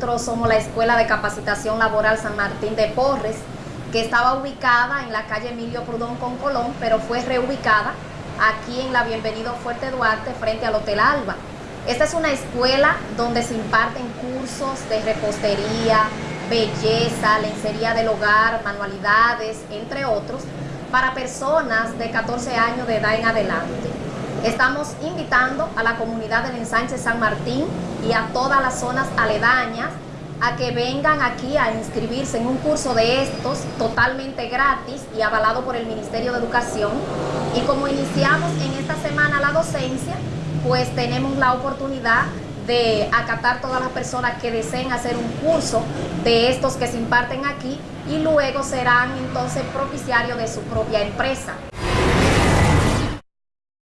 nosotros somos la Escuela de Capacitación Laboral San Martín de Porres, que estaba ubicada en la calle Emilio Prudón con Colón, pero fue reubicada aquí en la Bienvenido Fuerte Duarte frente al Hotel Alba. Esta es una escuela donde se imparten cursos de repostería, belleza, lencería del hogar, manualidades, entre otros, para personas de 14 años de edad en adelante. Estamos invitando a la comunidad del ensanche San Martín y a todas las zonas aledañas a que vengan aquí a inscribirse en un curso de estos totalmente gratis y avalado por el Ministerio de Educación. Y como iniciamos en esta semana la docencia, pues tenemos la oportunidad de acatar todas las personas que deseen hacer un curso de estos que se imparten aquí y luego serán entonces propiciarios de su propia empresa.